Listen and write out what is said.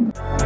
Bye.